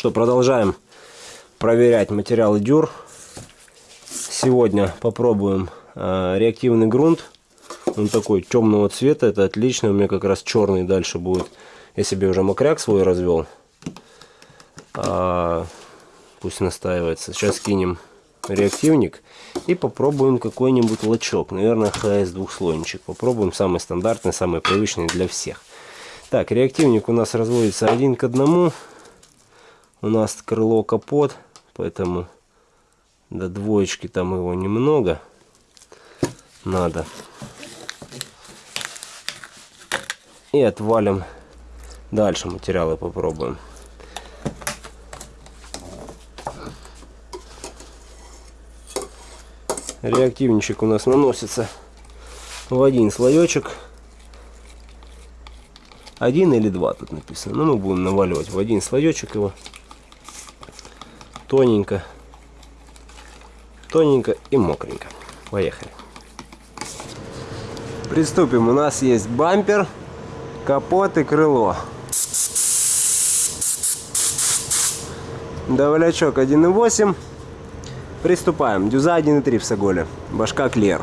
что, продолжаем проверять материалы дюр. Сегодня попробуем э, реактивный грунт. Он такой темного цвета, это отлично. У меня как раз черный дальше будет. Я себе уже мокряк свой развел. А, пусть настаивается. Сейчас кинем реактивник и попробуем какой-нибудь лачок. Наверное, ХС двухслойничек. Попробуем самый стандартный, самый привычный для всех. Так, реактивник у нас разводится один к одному. У нас крыло капот, поэтому до двоечки там его немного надо. И отвалим дальше материалы попробуем. Реактивничек у нас наносится в один слоечек. Один или два тут написано. Но ну, мы будем наваливать в один слоечек его. Тоненько. Тоненько и мокренько. Поехали. Приступим. У нас есть бампер, капот и крыло. Давлячок 1.8. Приступаем. Дюза 1.3 в Саголе. Башка Клер.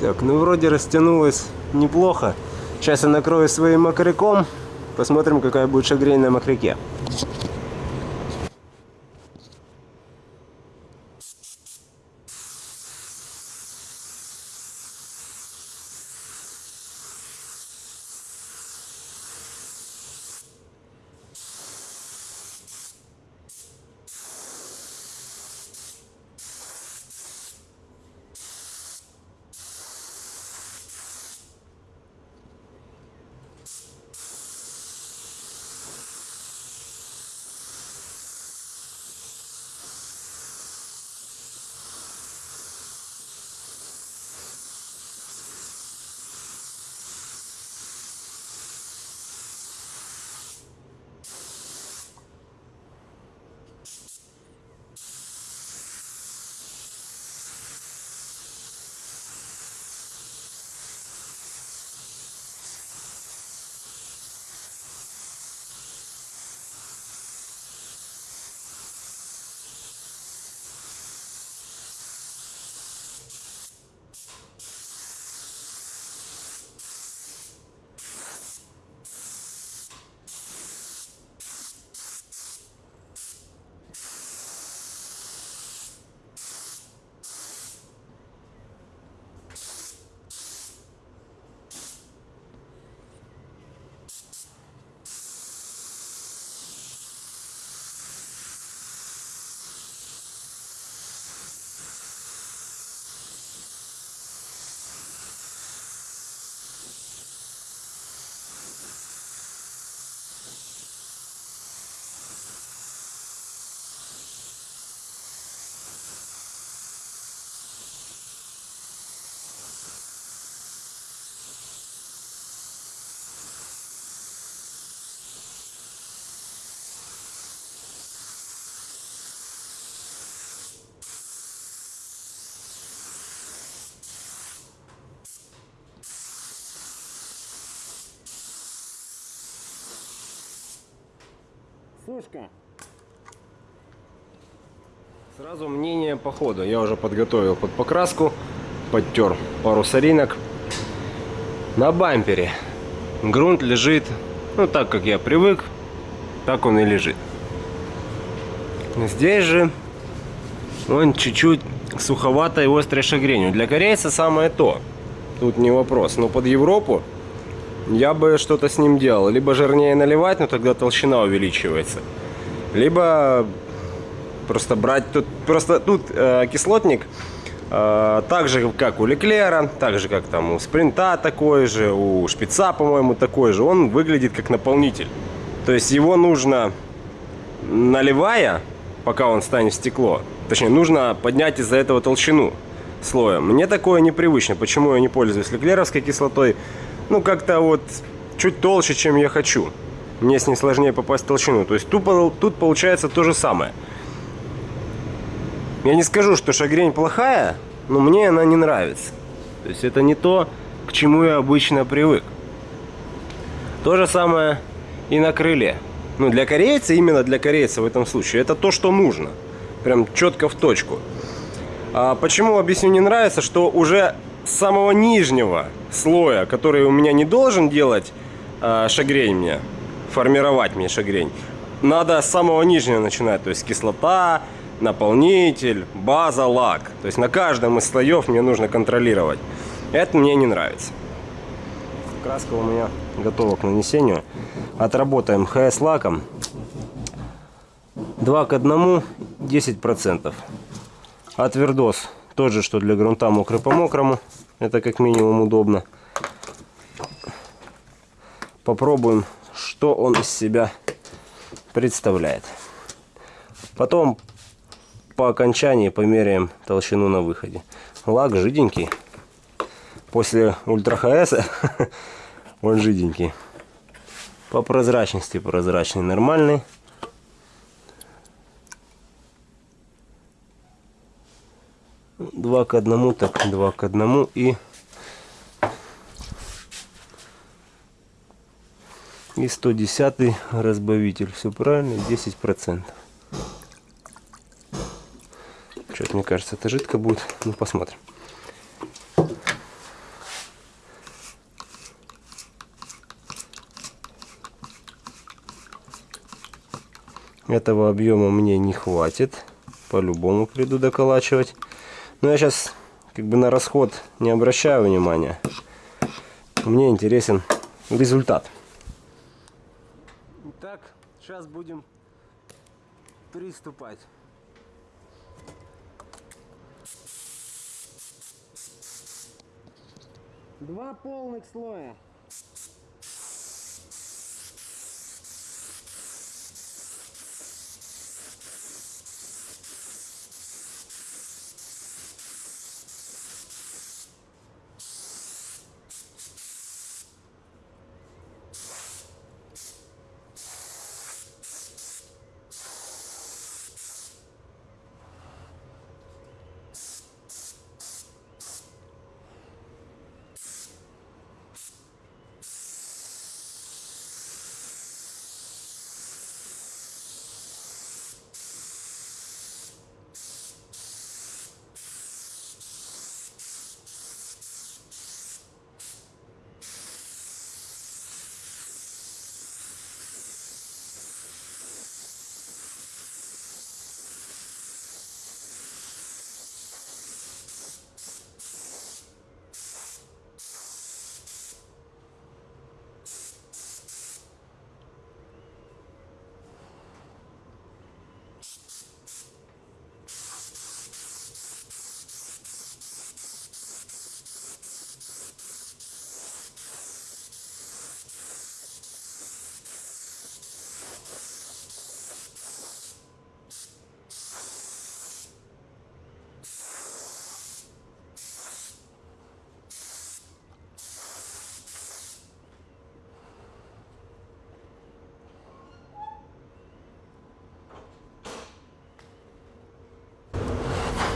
Так, ну вроде растянулось неплохо. Сейчас я накрою своим мокряком. Посмотрим, какая будет шагрень на мокряке. Сушка. Сразу мнение по ходу. Я уже подготовил под покраску, подтер пару соринок. На бампере грунт лежит, ну так как я привык, так он и лежит. Здесь же он чуть-чуть суховато и острой шагренью. Для корейца самое то. Тут не вопрос. Но под Европу я бы что-то с ним делал. Либо жирнее наливать, но тогда толщина увеличивается. Либо просто брать тут... Просто тут э, кислотник э, так же, как у Леклера, так же, как там у Спринта такой же, у Шпица, по-моему, такой же. Он выглядит как наполнитель. То есть его нужно, наливая, пока он станет в стекло, точнее, нужно поднять из-за этого толщину слоя. Мне такое непривычно. Почему я не пользуюсь леклеровской кислотой? Ну, как-то вот чуть толще, чем я хочу. Мне с ней сложнее попасть в толщину. То есть тут, тут получается то же самое. Я не скажу, что шагрень плохая, но мне она не нравится. То есть это не то, к чему я обычно привык. То же самое и на крыле. Ну, для корейца, именно для корейца в этом случае, это то, что нужно. Прям четко в точку. А почему, объясню, не нравится, что уже с самого нижнего слоя, который у меня не должен делать а, шагрень мне, формировать мне шагрень, надо с самого нижнего начинать, то есть кислота, наполнитель, база, лак. То есть на каждом из слоев мне нужно контролировать. Это мне не нравится. Краска у меня готова к нанесению. Отработаем ХС лаком. 2 к 1, 10%. А твердос тот же, что для грунта мокрый по мокрому. Это как минимум удобно. Попробуем, что он из себя представляет. Потом по окончании померяем толщину на выходе. Лак жиденький. После ультра ХС он жиденький. По прозрачности прозрачный, нормальный. Два к одному, так два к одному и и 110 разбавитель. Все правильно, 10 процентов. Что-то мне кажется, это жидко будет. Ну, посмотрим. Этого объема мне не хватит. По-любому приду доколачивать. Но я сейчас как бы на расход не обращаю внимания. Мне интересен результат. Итак, сейчас будем приступать. Два полных слоя.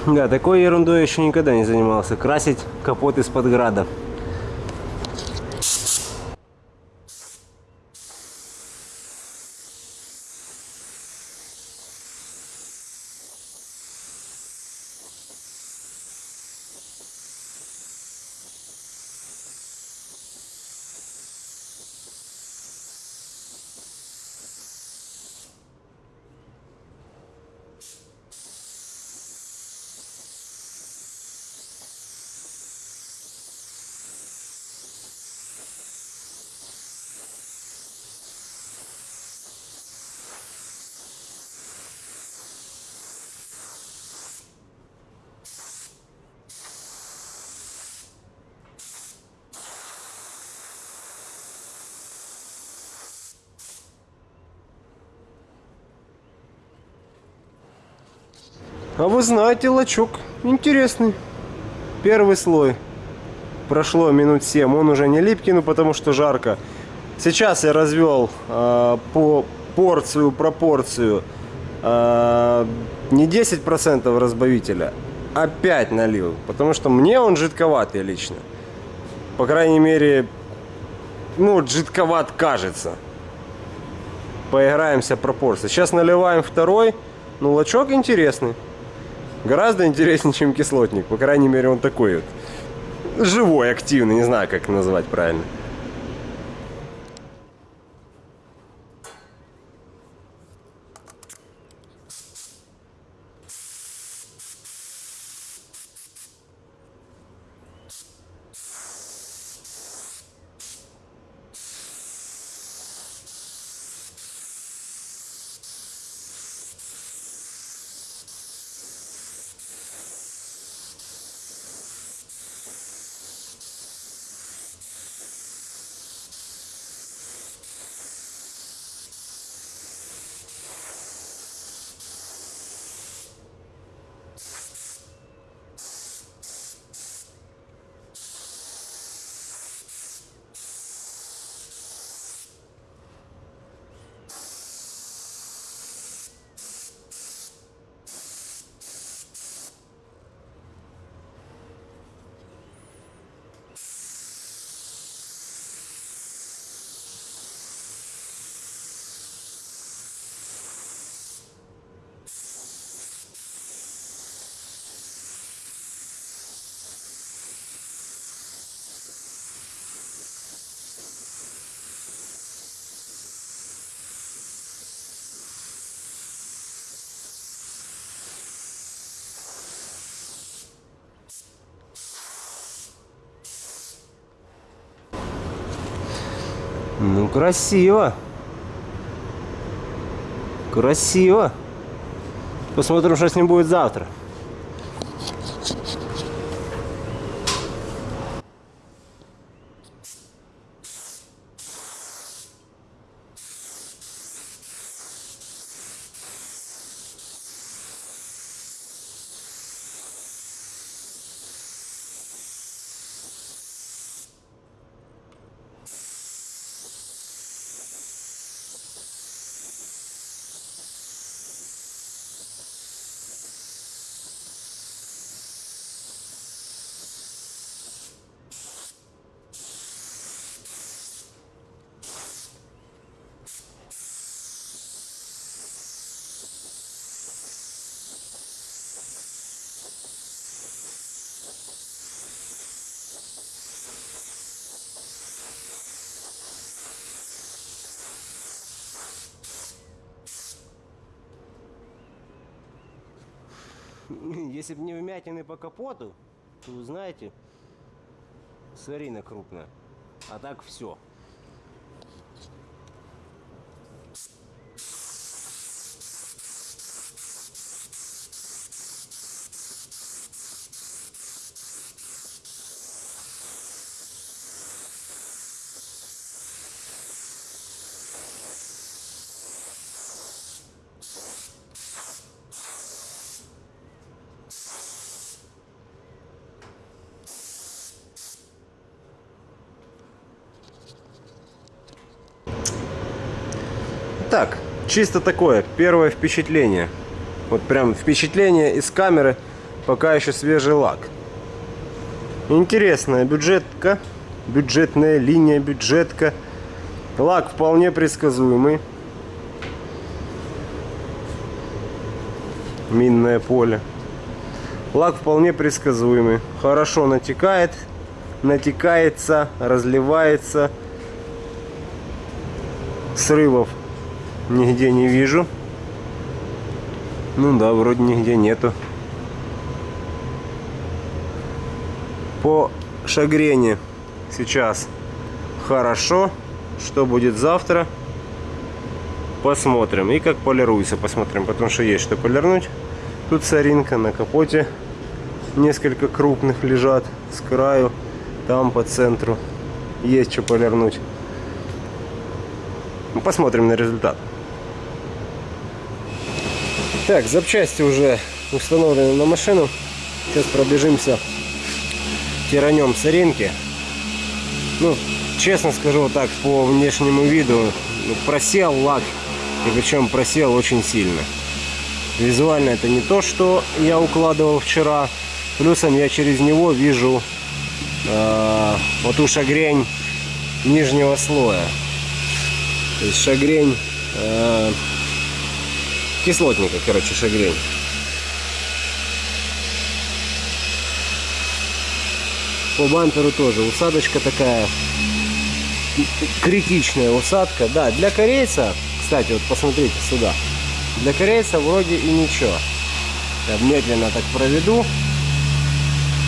Да, такой ерундой еще никогда не занимался. Красить капот из-под града. А вы знаете, лачок интересный. Первый слой. Прошло минут 7. Он уже не липкий, ну потому что жарко. Сейчас я развел э, по порцию, пропорцию э, не 10% разбавителя, а 5 налил. Потому что мне он жидковатый лично. По крайней мере, ну, жидковат кажется. Поиграемся пропорции. Сейчас наливаем второй. Ну, лачок интересный. Гораздо интереснее, чем кислотник. По крайней мере, он такой вот. Живой, активный. Не знаю, как назвать правильно. Ну, красиво. Красиво. Посмотрим, что с ним будет завтра. Если бы не вмятины по капоту, то знаете, сварина крупная. А так все. Так, чисто такое, первое впечатление. Вот прям впечатление из камеры, пока еще свежий лак. Интересная бюджетка, бюджетная линия, бюджетка. Лак вполне предсказуемый. Минное поле. Лак вполне предсказуемый. Хорошо натекает, натекается, разливается. Срывов нигде не вижу. Ну да, вроде нигде нету. По шагрене сейчас хорошо. Что будет завтра? Посмотрим. И как полируется, посмотрим. Потому что есть что полирнуть. Тут соринка на капоте. Несколько крупных лежат с краю. Там по центру. Есть что полирнуть. Посмотрим на результат. Так, запчасти уже установлены на машину. Сейчас пробежимся, тиранем соринки. Ну, честно скажу так, по внешнему виду, ну, просел лак, и причем просел очень сильно. Визуально это не то, что я укладывал вчера. Плюсом я через него вижу э, вот ту шагрень нижнего слоя. То есть шагрень э, кислотника, короче, шагрень. По бамперу тоже усадочка такая критичная усадка. Да, для корейца, кстати, вот посмотрите сюда. Для корейца вроде и ничего. Я медленно так проведу.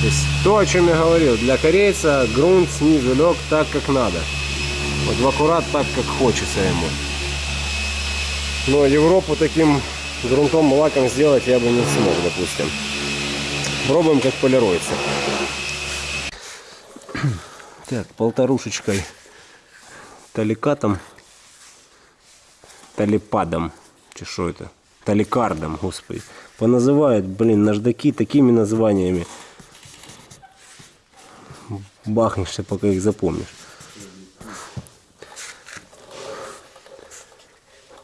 То есть то, о чем я говорил, для корейца грунт снизу лег так, как надо. Вот в аккурат так, как хочется ему. Но Европу таким грунтом лаком сделать я бы не смог, допустим. Пробуем, как полируется. Так, полторушечкой таликатом, талипадом, что это? Таликардом, господи. Поназывают, блин, наждаки такими названиями. Бахнешься, пока их запомнишь.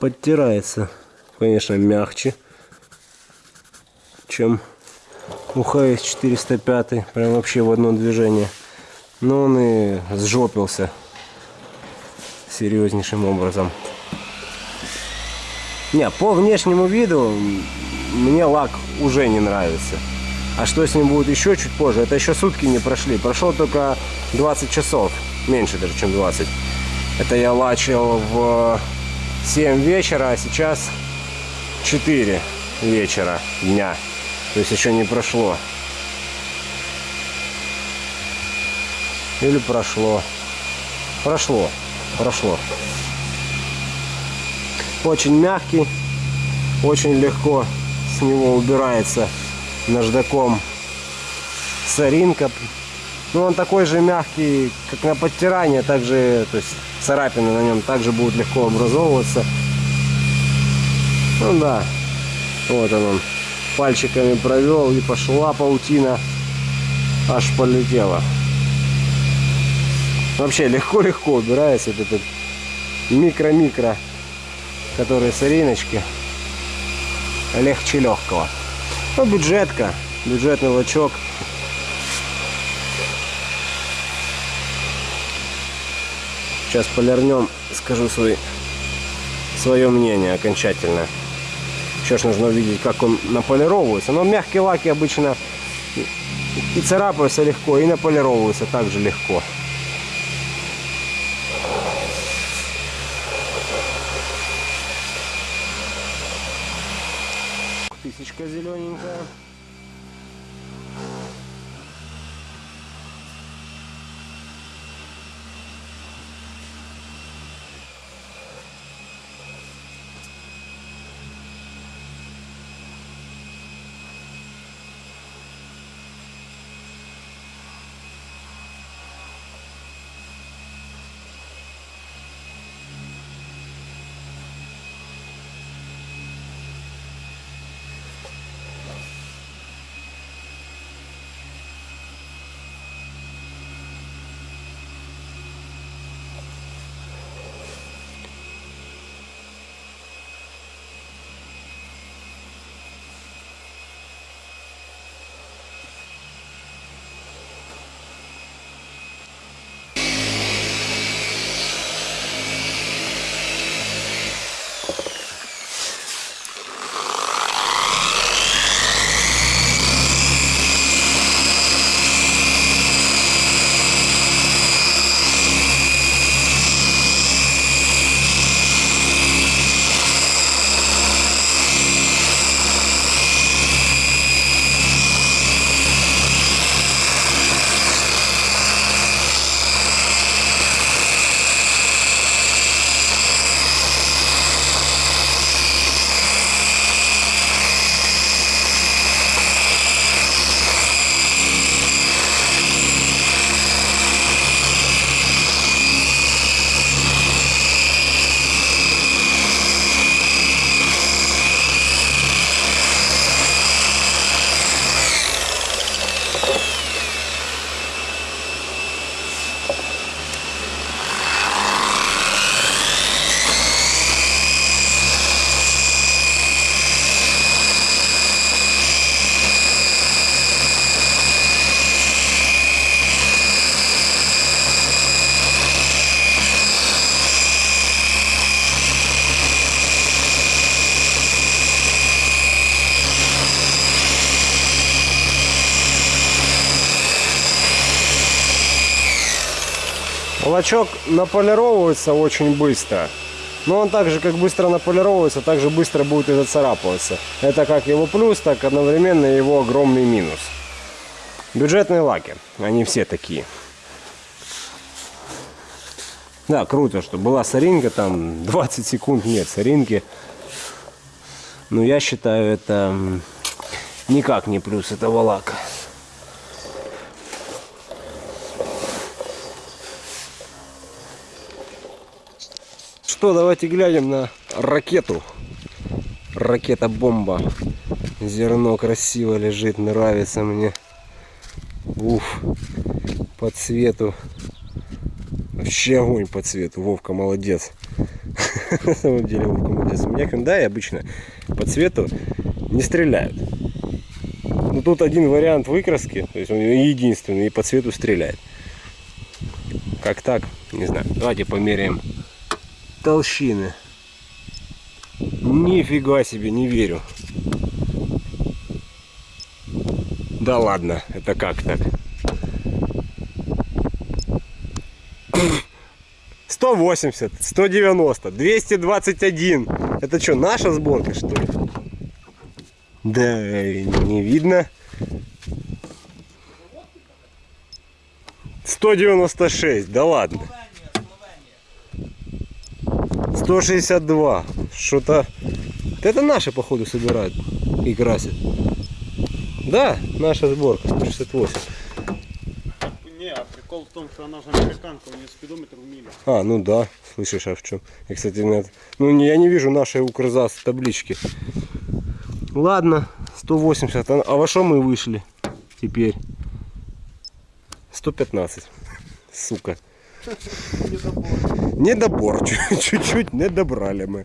Подтирается, конечно, мягче, чем у ХС 405. Прям вообще в одно движение. Но он и сжопился серьезнейшим образом. Не, по внешнему виду мне лак уже не нравится. А что с ним будет еще чуть позже, это еще сутки не прошли. Прошло только 20 часов, меньше даже, чем 20. Это я лачил в 7 вечера, а сейчас 4 вечера дня. То есть еще не прошло. Или прошло. Прошло. Прошло. Очень мягкий. Очень легко с него убирается наждаком соринка. Ну, он такой же мягкий, как на подтирание, также, то есть царапины на нем также будут легко образовываться. Ну да, вот он, он пальчиками провел и пошла паутина, аж полетела. Вообще легко-легко убирается вот этот микро-микро, которые сориночки, легче легкого. Ну, бюджетка, бюджетный лачок. Сейчас полирнем, скажу свой, свое мнение окончательно. Еще ж нужно увидеть, как он наполировывается. Но мягкие лаки обычно и царапаются легко, и наполировываются также легко. Лачок наполировывается очень быстро. Но он так же, как быстро наполировывается, так же быстро будет и зацарапываться. Это как его плюс, так одновременно его огромный минус. Бюджетные лаки, они все такие. Да, круто, что была соринка, там 20 секунд нет соринки. Но я считаю, это никак не плюс этого лака. Что, давайте глянем на ракету. Ракета-бомба. Зерно красиво лежит, нравится мне. Уф, по цвету. Вообще огонь по цвету. Вовка молодец. На самом деле Вовка молодец. У меня хендай обычно по цвету не стреляют. Но тут один вариант выкраски, то есть он единственный и по цвету стреляет. Как так? Не знаю. Давайте померяем толщины. Нифига себе, не верю. Да ладно, это как так? 180, 190, 221. Это что, наша сборка, что ли? Да, не видно. 196, да ладно. 162. Что-то... Это наши, походу, собирают и красят. Да, наша сборка, 168. Не, а прикол в том, что она же американка, у нее спидометр в миле. А, ну да, слышишь, а в чем? Я, кстати, нет. Ну, не- я не вижу нашей Укрзас таблички. Ладно, 180. А а во что мы вышли теперь? 115. Сука. Недобор. Чуть-чуть не добрали мы.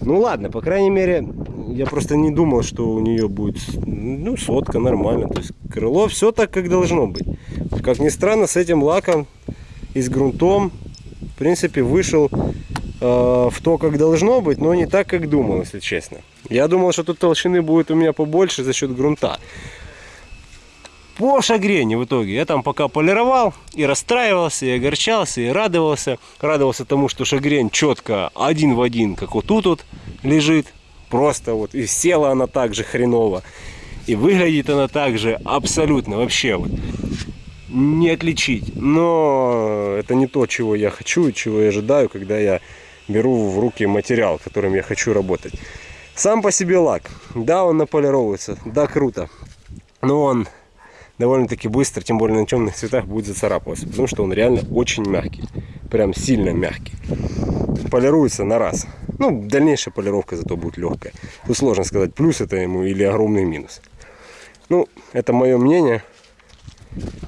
Ну ладно, по крайней мере, я просто не думал, что у нее будет, ну, сотка нормально. То есть крыло все так, как должно быть. Как ни странно, с этим лаком и с грунтом, в принципе, вышел э, в то, как должно быть, но не так, как думал, если честно. Я думал, что тут толщины будет у меня побольше за счет грунта. По шагрени в итоге я там пока полировал и расстраивался, и огорчался, и радовался. Радовался тому, что шагрень четко один в один, как вот тут вот лежит. Просто вот и села она так же хреново. И выглядит она так же абсолютно вообще вот не отличить. Но это не то, чего я хочу и чего я ожидаю, когда я беру в руки материал, которым я хочу работать. Сам по себе лак. Да, он наполировывается. Да, круто. Но он довольно-таки быстро, тем более на темных цветах, будет зацарапываться. Потому что он реально очень мягкий. Прям сильно мягкий. Полируется на раз. Ну, дальнейшая полировка зато будет легкая. Тут сложно сказать, плюс это ему или огромный минус. Ну, это мое мнение.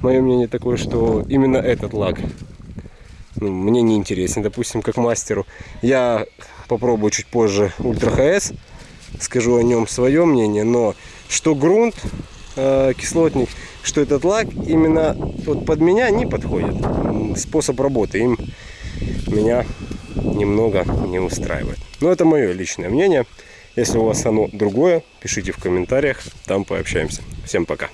Мое мнение такое, что именно этот лак ну, мне не интересен, допустим, как мастеру. Я попробую чуть позже Ультра ХС, скажу о нем свое мнение, но что грунт, э, кислотник, что этот лак именно вот под меня не подходит. Способ работы им меня немного не устраивает. Но это мое личное мнение. Если у вас оно другое, пишите в комментариях, там пообщаемся. Всем пока.